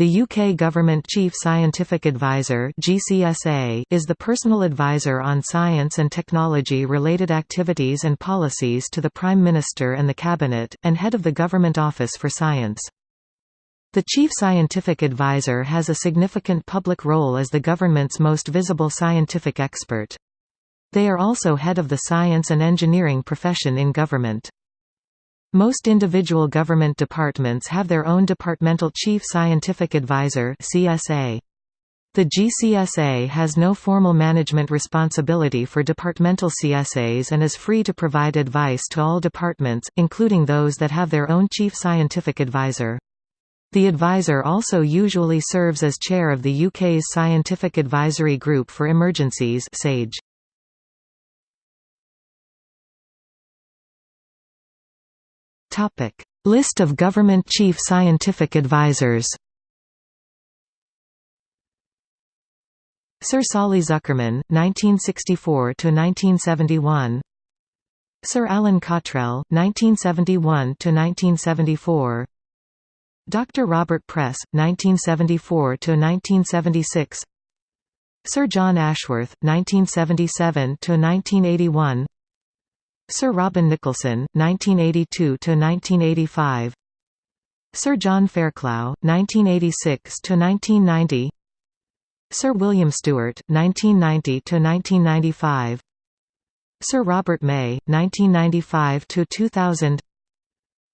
The UK Government Chief Scientific Advisor (GCSA) is the personal advisor on science and technology-related activities and policies to the Prime Minister and the Cabinet, and head of the Government Office for Science. The Chief Scientific Advisor has a significant public role as the government's most visible scientific expert. They are also head of the science and engineering profession in government. Most individual government departments have their own Departmental Chief Scientific Advisor. The GCSA has no formal management responsibility for departmental CSAs and is free to provide advice to all departments, including those that have their own Chief Scientific Advisor. The advisor also usually serves as chair of the UK's Scientific Advisory Group for Emergencies SAGE. Topic: List of government chief scientific advisors. Sir Solly Zuckerman, 1964 to 1971. Sir Alan Cottrell, 1971 to 1974. Dr. Robert Press, 1974 to 1976. Sir John Ashworth, 1977 to 1981. Sir Robin Nicholson, 1982 to 1985. Sir John Fairclough, 1986 to 1990. Sir William Stewart, 1990 to 1995. Sir Robert May, 1995 to 2000.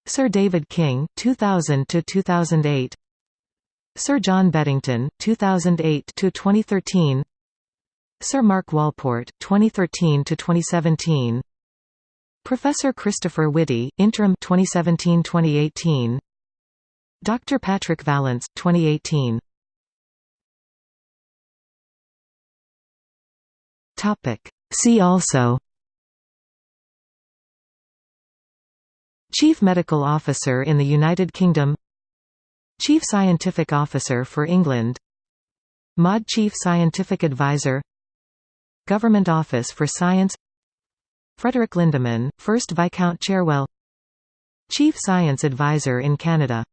Sir David King, 2000 to 2008. Sir John Beddington, 2008 to 2013. Sir Mark Walport, 2013–2017 Professor Christopher Whitty, interim 2017-2018. Dr. Patrick Vallance, 2018. Topic. See also. Chief Medical Officer in the United Kingdom. Chief Scientific Officer for England. MOD Chief Scientific Advisor. Government Office for Science Frederick Lindemann, 1st Viscount Cherwell Chief Science Advisor in Canada